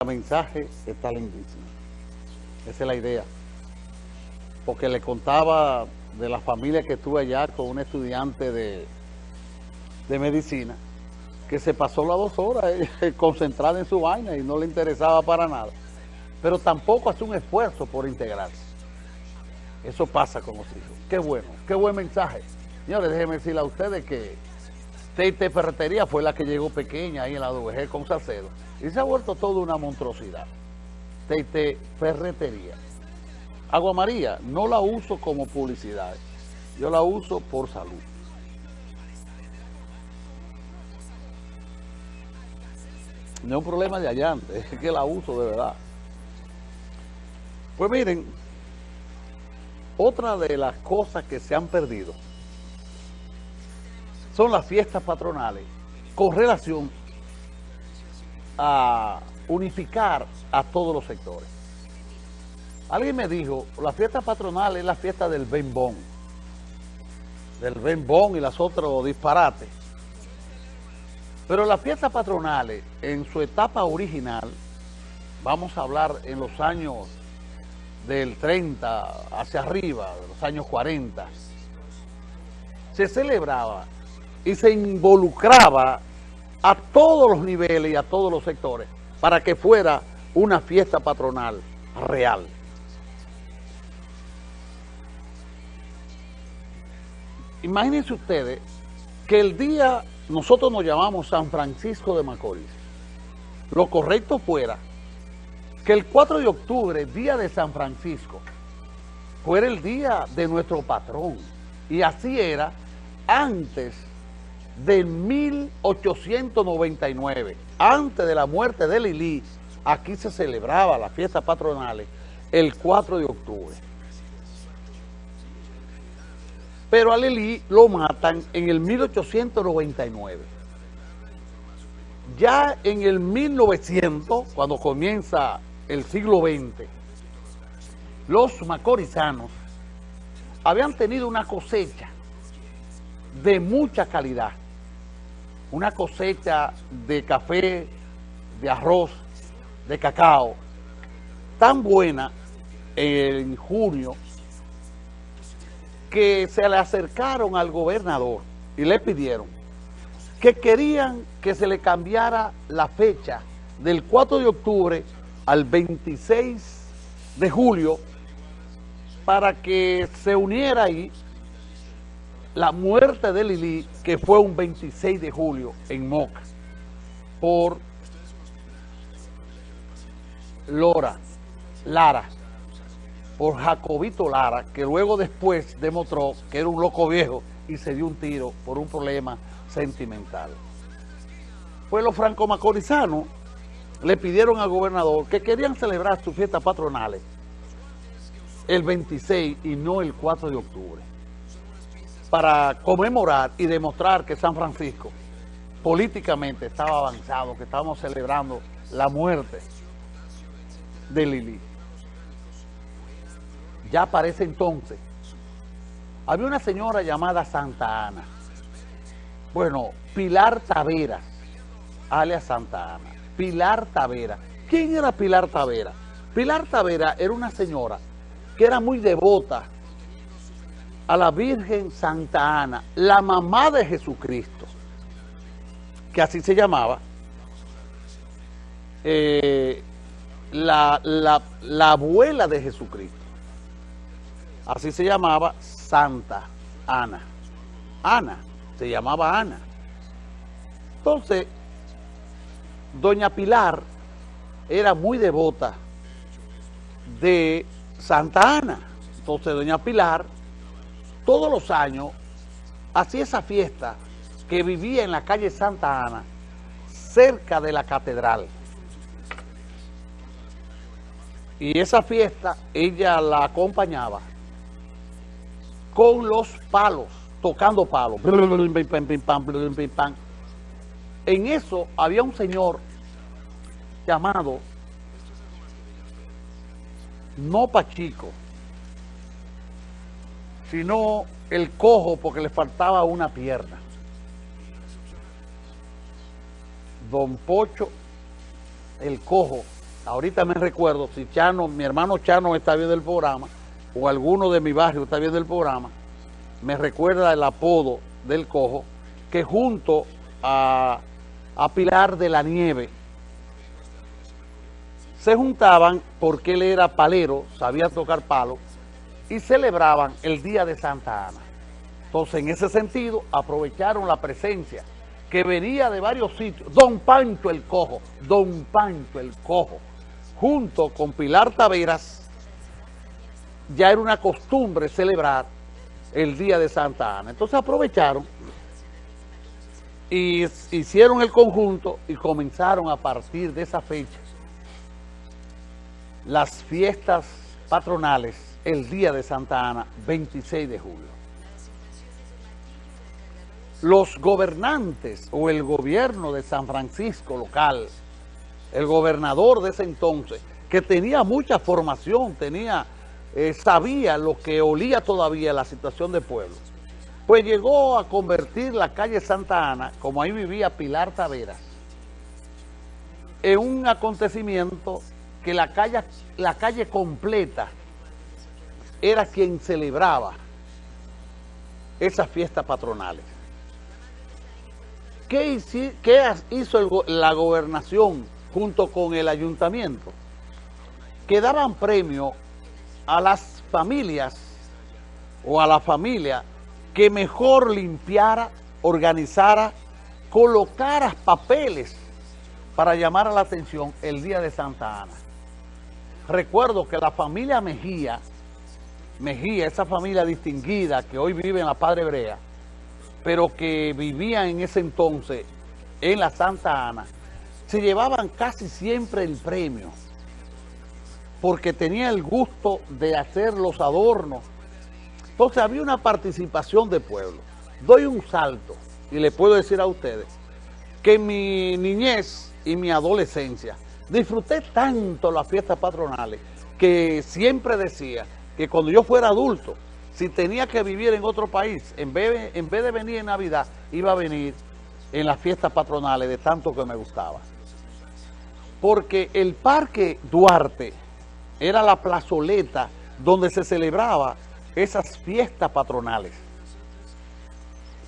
El mensaje está lindísimo. Esa es la idea. Porque le contaba de la familia que estuve allá con un estudiante de, de medicina que se pasó las dos horas eh, concentrada en su vaina y no le interesaba para nada. Pero tampoco hace un esfuerzo por integrarse. Eso pasa con los hijos. Qué bueno, qué buen mensaje. Señores, déjenme decirle a ustedes que Teite Ferretería fue la que llegó pequeña ahí en la WG con Salcedo. Y se ha vuelto toda una monstruosidad. Teite Ferretería. Agua María, no la uso como publicidad. Yo la uso por salud. No es un problema de allante, es que la uso de verdad. Pues miren, otra de las cosas que se han perdido son las fiestas patronales con relación a unificar a todos los sectores. Alguien me dijo, la fiesta patronal es la fiesta del bembón, del bembón y las otros disparates. Pero las fiestas patronales, en su etapa original, vamos a hablar en los años del 30 hacia arriba, de los años 40, se celebraba y se involucraba a todos los niveles y a todos los sectores para que fuera una fiesta patronal real. Imagínense ustedes que el día, nosotros nos llamamos San Francisco de Macorís, lo correcto fuera que el 4 de octubre, día de San Francisco, fuera el día de nuestro patrón. Y así era antes de 1899, antes de la muerte de Lili, aquí se celebraba las fiestas patronales el 4 de octubre. Pero a Lili lo matan en el 1899. Ya en el 1900, cuando comienza el siglo XX, los macorizanos habían tenido una cosecha de mucha calidad una cosecha de café, de arroz, de cacao, tan buena en junio que se le acercaron al gobernador y le pidieron que querían que se le cambiara la fecha del 4 de octubre al 26 de julio para que se uniera ahí la muerte de Lili, que fue un 26 de julio en Moca, por Lora, Lara, por Jacobito Lara, que luego después demostró que era un loco viejo y se dio un tiro por un problema sentimental. Pues los franco-macorizanos le pidieron al gobernador que querían celebrar sus fiestas patronales el 26 y no el 4 de octubre para conmemorar y demostrar que San Francisco políticamente estaba avanzado, que estábamos celebrando la muerte de Lili. Ya parece entonces, había una señora llamada Santa Ana. Bueno, Pilar Tavera, alias Santa Ana. Pilar Tavera. ¿Quién era Pilar Tavera? Pilar Tavera era una señora que era muy devota a la Virgen Santa Ana, la mamá de Jesucristo, que así se llamaba, eh, la, la abuela de Jesucristo. Así se llamaba Santa Ana. Ana, se llamaba Ana. Entonces, doña Pilar era muy devota de Santa Ana. Entonces, doña Pilar todos los años hacía esa fiesta que vivía en la calle Santa Ana, cerca de la catedral. Y esa fiesta ella la acompañaba con los palos, tocando palos. En eso había un señor llamado No Pachico, sino el cojo porque le faltaba una pierna. Don Pocho, el cojo, ahorita me recuerdo, si Chano, mi hermano Chano está viendo el programa, o alguno de mi barrio está viendo el programa, me recuerda el apodo del cojo, que junto a, a Pilar de la Nieve, se juntaban porque él era palero, sabía tocar palo, y celebraban el Día de Santa Ana. Entonces, en ese sentido, aprovecharon la presencia que venía de varios sitios, Don Pancho el Cojo, Don Pancho el Cojo, junto con Pilar Taveras, ya era una costumbre celebrar el Día de Santa Ana. Entonces aprovecharon y hicieron el conjunto y comenzaron a partir de esa fecha las fiestas patronales el día de Santa Ana, 26 de julio. Los gobernantes o el gobierno de San Francisco local, el gobernador de ese entonces, que tenía mucha formación, tenía, eh, sabía lo que olía todavía la situación del pueblo, pues llegó a convertir la calle Santa Ana, como ahí vivía Pilar Taveras, en un acontecimiento que la calle, la calle completa era quien celebraba esas fiestas patronales. ¿Qué, hizo la gobernación junto con el ayuntamiento? Que daban premio a las familias o a la familia que mejor limpiara, organizara, colocara papeles para llamar a la atención el día de Santa Ana recuerdo que la familia Mejía, Mejía, esa familia distinguida que hoy vive en la Padre Brea, pero que vivía en ese entonces en la Santa Ana, se llevaban casi siempre el premio, porque tenía el gusto de hacer los adornos. Entonces había una participación de pueblo. Doy un salto y le puedo decir a ustedes que mi niñez y mi adolescencia Disfruté tanto las fiestas patronales que siempre decía que cuando yo fuera adulto, si tenía que vivir en otro país, en vez, de venir en Navidad, iba a venir en las fiestas patronales de tanto que me gustaba. Porque el Parque Duarte era la plazoleta donde se celebraba esas fiestas patronales.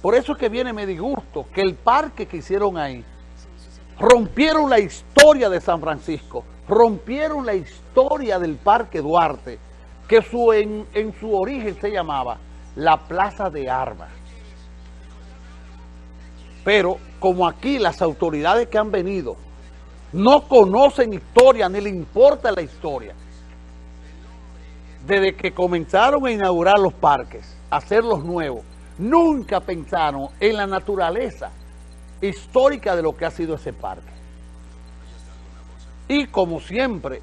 Por eso es que viene me disgusto que el parque que hicieron ahí rompieron la historia de San Francisco, rompieron la historia del Parque Duarte, que su, en, en su origen se llamaba la Plaza de Armas. Pero como aquí las autoridades que han venido no conocen historia, ni le importa la historia, desde que comenzaron a inaugurar los parques, hacerlos nuevos, nunca pensaron en la naturaleza histórica de lo que ha sido ese parque. Y como siempre,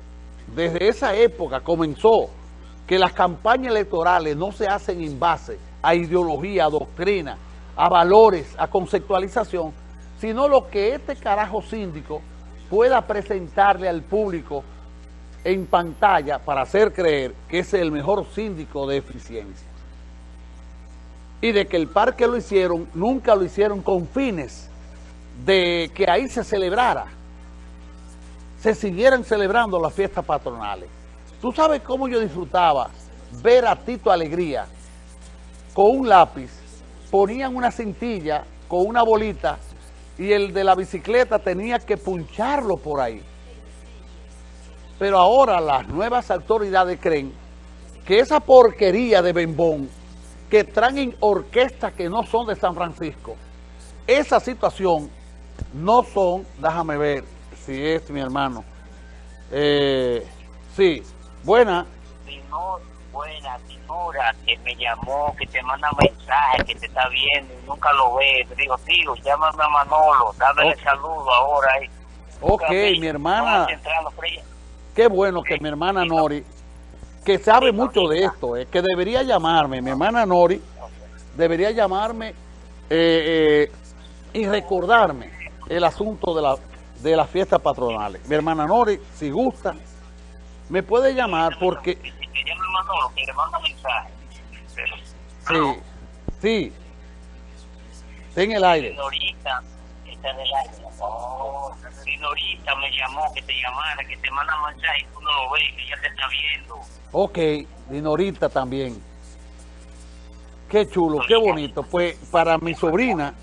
desde esa época comenzó que las campañas electorales no se hacen en base a ideología, a doctrina, a valores, a conceptualización, sino lo que este carajo síndico pueda presentarle al público en pantalla para hacer creer que es el mejor síndico de eficiencia. Y de que el parque lo hicieron, nunca lo hicieron con fines de que ahí se celebrara, se siguieran celebrando las fiestas patronales. Tú sabes cómo yo disfrutaba ver a Tito Alegría con un lápiz, ponían una cintilla con una bolita y el de la bicicleta tenía que puncharlo por ahí. Pero ahora las nuevas autoridades creen que esa porquería de bembón que traen orquestas que no son de San Francisco, esa situación no son, déjame ver si es mi hermano. Eh, sí, buena. buena, Tinora, que me llamó, que te manda mensaje, que te está viendo y nunca lo ve. Te digo, tío, llámame a Manolo, dame el saludo ahora. Ok, mi hermana. Qué bueno que mi hermana Nori, que sabe mucho de esto, eh, que debería llamarme, mi hermana Nori, debería llamarme eh, y recordarme el asunto de, la, de las fiestas patronales. Mi hermana Nori, si gusta, me puede llamar porque... Sí, sí. en el aire. Señorita, Oh, Dinorita me llamó que te llamara, que te manda mensaje y tú no lo ves, que ya te está viendo. Ok, Dinorita también. Qué chulo, qué bonito. Pues para mi sobrina,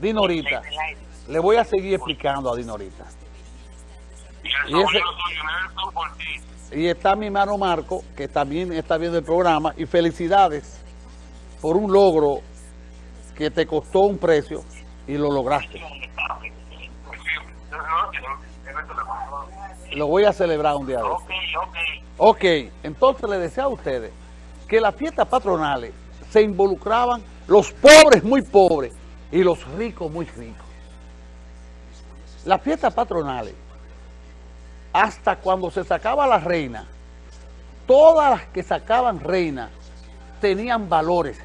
Dinorita, le voy a seguir explicando a Dinorita. Y, ese, y está mi hermano Marco, que también está viendo el programa, y felicidades por un logro que te costó un precio y lo lograste. Lo voy a celebrar un día de hoy. Ok, entonces le deseo a ustedes que las fiestas patronales se involucraban los pobres muy pobres y los ricos muy ricos. Las fiestas patronales, hasta cuando se sacaba la reina, todas las que sacaban reina tenían valores,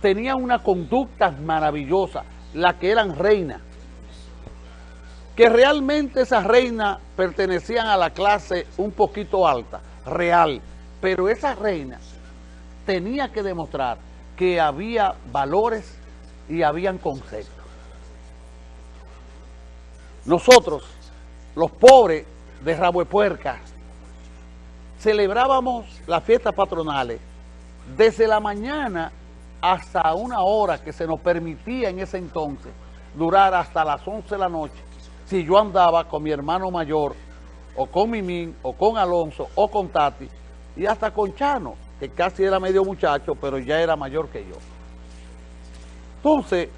tenían una conducta maravillosa, las que eran reinas, que realmente esas reinas pertenecían a la clase un poquito alta, real, pero esa reina tenía que demostrar que había valores y habían conceptos. Nosotros, los pobres de Rabo celebrábamos las fiestas patronales desde la mañana hasta una hora que se nos permitía en ese entonces durar hasta las 11 de la noche. Si yo andaba con mi hermano mayor o con Mimín o con Alonso o con Tati y hasta con Chano que casi era medio muchacho pero ya era mayor que yo. Entonces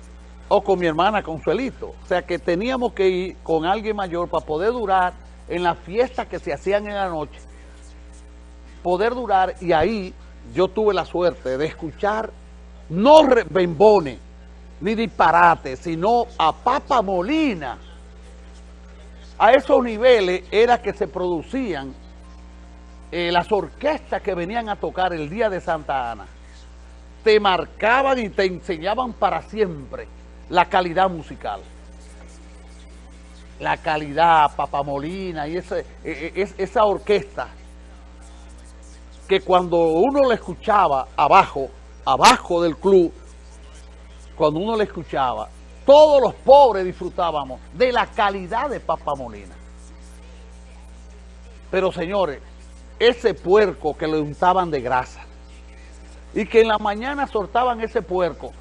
o con mi hermana Consuelito o sea que teníamos que ir con alguien mayor para poder durar en las fiestas que se hacían en la noche poder durar y ahí yo tuve la suerte de escuchar no bembones ni disparate, sino a Papa Molina. A esos niveles era que se producían eh, las orquestas que venían a tocar el día de Santa Ana. Te marcaban y te enseñaban para siempre la calidad musical. La calidad, Papa Molina y e, e, esa orquesta que cuando uno la escuchaba abajo, abajo del club, cuando uno le escuchaba, todos los pobres disfrutábamos de la calidad de Papa Molina. Pero señores, ese puerco que le untaban de grasa y que en la mañana soltaban ese puerco,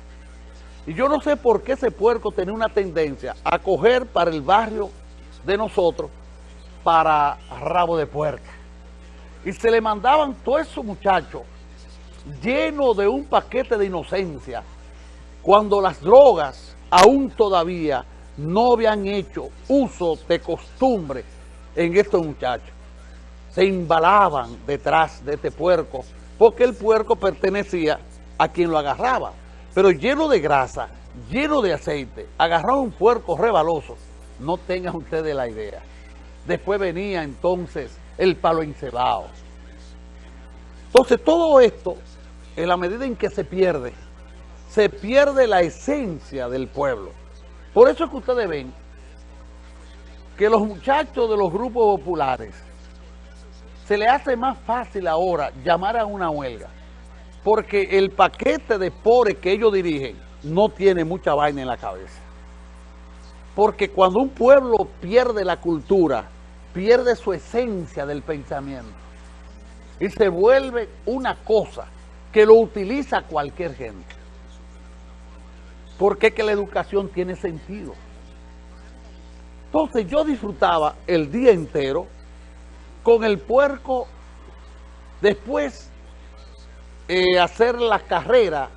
y yo no sé por qué ese puerco tenía una tendencia a coger para el barrio de nosotros para rabo de puerca. Y se le mandaban todos esos muchachos lleno de un paquete de inocencia, cuando las drogas aún todavía no habían hecho uso de costumbre en estos muchachos. Se embalaban detrás de este puerco, porque el puerco pertenecía a quien lo agarraba, pero lleno de grasa, lleno de aceite, agarraba un puerco rebaloso, no tengan ustedes la idea. Después venía entonces el palo encebado. Entonces todo esto en la medida en que se pierde, se pierde la esencia del pueblo. Por eso es que ustedes ven que los muchachos de los grupos populares se le hace más fácil ahora llamar a una huelga, porque el paquete de pobres que ellos dirigen no tiene mucha vaina en la cabeza. Porque cuando un pueblo pierde la cultura, pierde su esencia del pensamiento y se vuelve una cosa que lo utiliza cualquier gente. Porque que la educación tiene sentido. Entonces yo disfrutaba el día entero con el puerco, después eh, hacer la carrera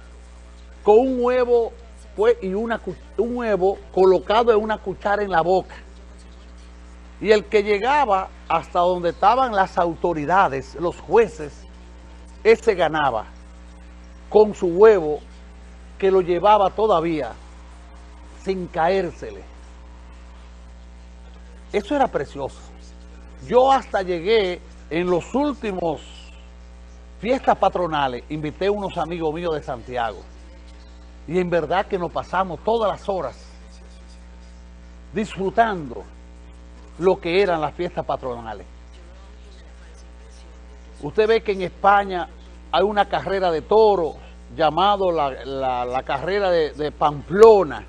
con un huevo pues, y una, un huevo colocado en una cuchara en la boca. Y el que llegaba hasta donde estaban las autoridades, los jueces, ese ganaba con su huevo que lo llevaba todavía sin caérsele. Eso era precioso. Yo hasta llegué en los últimos fiestas patronales, invité a unos amigos míos de Santiago. Y en verdad que nos pasamos todas las horas disfrutando lo que eran las fiestas patronales. Usted ve que en España hay una carrera de toros llamado la, carrera de, Pamplona,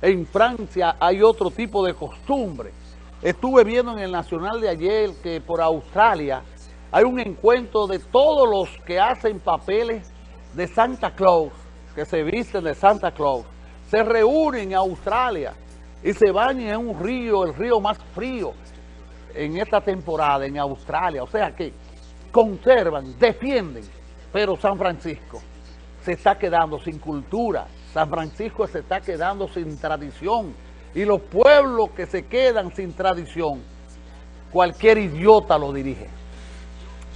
En Francia hay otro tipo de costumbre. Estuve viendo en el Nacional de ayer que por Australia hay un encuentro de todos los que hacen papeles de Santa Claus, que se visten de Santa Claus, se reúnen en Australia y se bañan en un río, el río más frío en esta temporada en Australia. O sea que conservan, defienden, pero San Francisco se está quedando sin cultura, San Francisco se está quedando sin tradición y los pueblos que se quedan sin tradición, cualquier idiota lo dirige.